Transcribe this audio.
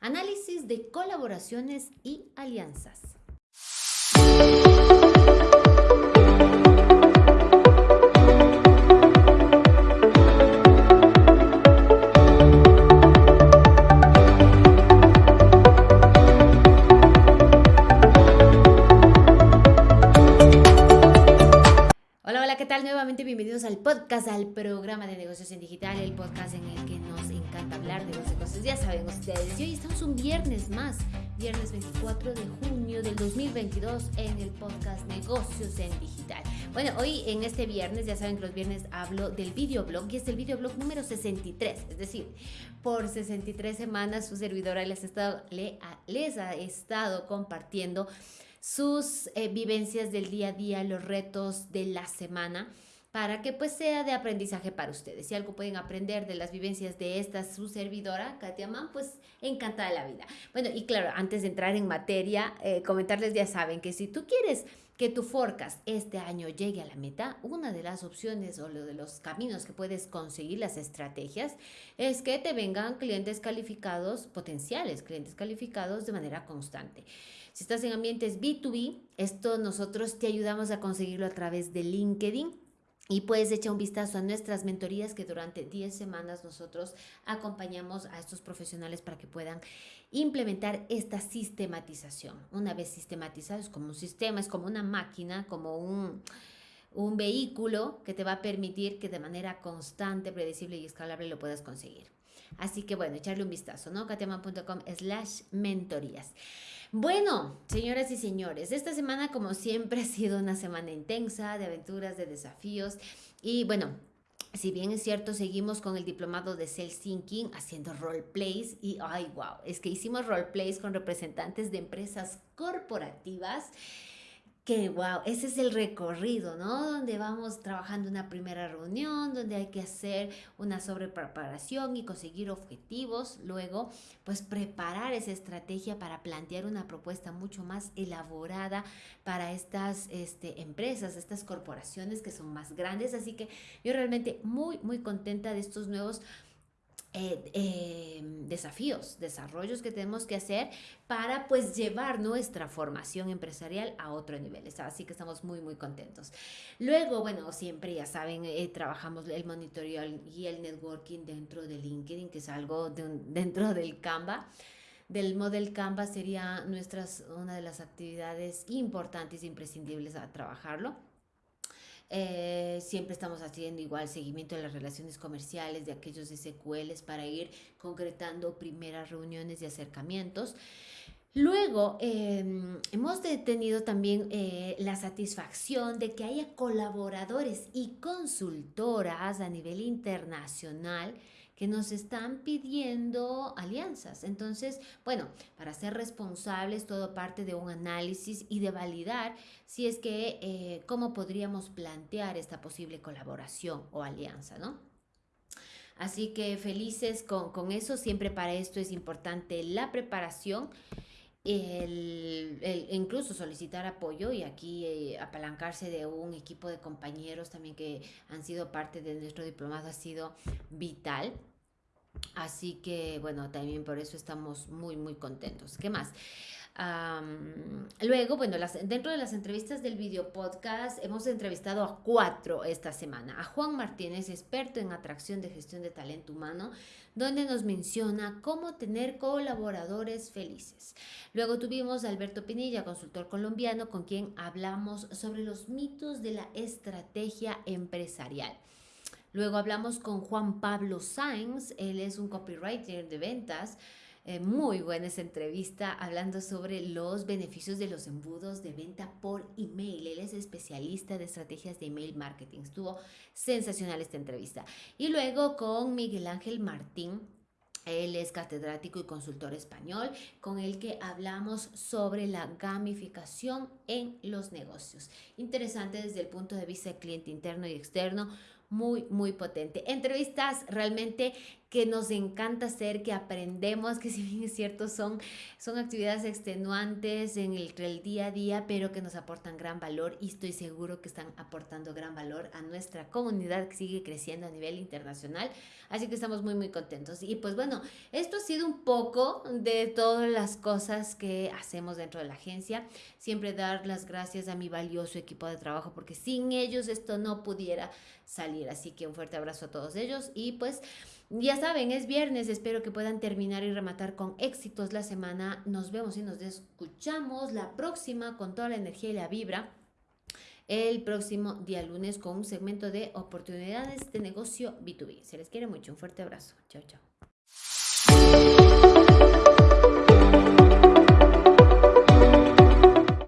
Análisis de colaboraciones y alianzas. Nuevamente bienvenidos al podcast, al programa de negocios en digital, el podcast en el que nos encanta hablar de los negocios. Ya saben ustedes, y hoy estamos un viernes más, viernes 24 de junio del 2022 en el podcast Negocios en Digital. Bueno, hoy en este viernes, ya saben que los viernes hablo del videoblog y es el videoblog número 63, es decir, por 63 semanas su servidora les, ha estado, les ha estado compartiendo sus eh, vivencias del día a día, los retos de la semana para que pues sea de aprendizaje para ustedes. Si algo pueden aprender de las vivencias de esta su servidora, Katia Mann, pues encantada la vida. Bueno, y claro, antes de entrar en materia, eh, comentarles ya saben que si tú quieres que tu forecast este año llegue a la meta, una de las opciones o de los caminos que puedes conseguir las estrategias es que te vengan clientes calificados, potenciales clientes calificados de manera constante. Si estás en ambientes B2B, esto nosotros te ayudamos a conseguirlo a través de LinkedIn. Y puedes echar un vistazo a nuestras mentorías que durante 10 semanas nosotros acompañamos a estos profesionales para que puedan implementar esta sistematización. Una vez sistematizado es como un sistema, es como una máquina, como un, un vehículo que te va a permitir que de manera constante, predecible y escalable lo puedas conseguir. Así que bueno, echarle un vistazo, ¿no? katiaman.com slash mentorías. Bueno, señoras y señores, esta semana como siempre ha sido una semana intensa de aventuras, de desafíos y bueno, si bien es cierto, seguimos con el diplomado de Sales Thinking haciendo roleplays y ay, wow, es que hicimos roleplays con representantes de empresas corporativas que wow, ese es el recorrido, ¿no? Donde vamos trabajando una primera reunión, donde hay que hacer una sobrepreparación y conseguir objetivos, luego pues preparar esa estrategia para plantear una propuesta mucho más elaborada para estas este, empresas, estas corporaciones que son más grandes, así que yo realmente muy, muy contenta de estos nuevos eh, eh, desafíos, desarrollos que tenemos que hacer para pues llevar nuestra formación empresarial a otro nivel. Así que estamos muy, muy contentos. Luego, bueno, siempre ya saben, eh, trabajamos el monitoreo y el networking dentro de LinkedIn, que es algo dentro del Canva del Model Canva sería nuestras, una de las actividades importantes e imprescindibles a trabajarlo. Eh, siempre estamos haciendo igual seguimiento de las relaciones comerciales, de aquellos SQLs para ir concretando primeras reuniones y acercamientos. Luego, em, hemos tenido también eh, la satisfacción de que haya colaboradores y consultoras a nivel internacional que nos están pidiendo alianzas. Entonces, bueno, para ser responsables, todo parte de un análisis y de validar si es que, eh, cómo podríamos plantear esta posible colaboración o alianza, ¿no? Así que felices con, eso, siempre para esto es importante la preparación. El, incluso solicitar apoyo y aquí eh, apalancarse de un equipo de compañeros también que han sido parte de nuestro diplomado ha sido vital. Así que bueno, también por eso estamos muy, muy contentos. ¿Qué más? Luego, bueno, dentro de las entrevistas del video podcast hemos entrevistado a cuatro esta semana. A Juan Martínez, experto en atracción de gestión de talento humano, donde nos menciona cómo tener colaboradores felices. Luego tuvimos a Alberto Pinilla, consultor colombiano, con quien hablamos sobre los mitos de la estrategia empresarial. Luego hablamos con Juan Pablo Sainz, él es un copywriter de ventas. Eh, muy buena esa entrevista hablando sobre los beneficios de los embudos de venta por email. Él es especialista de estrategias de email marketing. Estuvo sensacional esta entrevista. Y luego con Miguel Ángel Martín, él es catedrático y consultor español con el que hablamos sobre la gamificación en los negocios. Interesante desde el punto de vista del cliente interno y externo muy, muy potente. Entrevistas realmente que nos encanta hacer, que aprendemos, que si bien es cierto son, son actividades extenuantes en el, el día a día, pero que nos aportan gran valor y estoy seguro que están aportando gran valor a nuestra comunidad que sigue creciendo a nivel internacional. Así que estamos muy, muy contentos. Y pues bueno, esto ha sido un poco de todas las cosas que hacemos dentro de la agencia. Siempre dar las gracias a mi valioso equipo de trabajo porque sin ellos esto no pudiera Así que un fuerte abrazo a todos ellos y pues... Ya saben, es viernes, espero que puedan terminar y rematar con éxitos la semana. Nos vemos y nos escuchamos la próxima con toda la energía y la vibra el próximo día lunes con un segmento de oportunidades de negocio B2B. Se les quiere mucho, un fuerte abrazo. Chao, chao.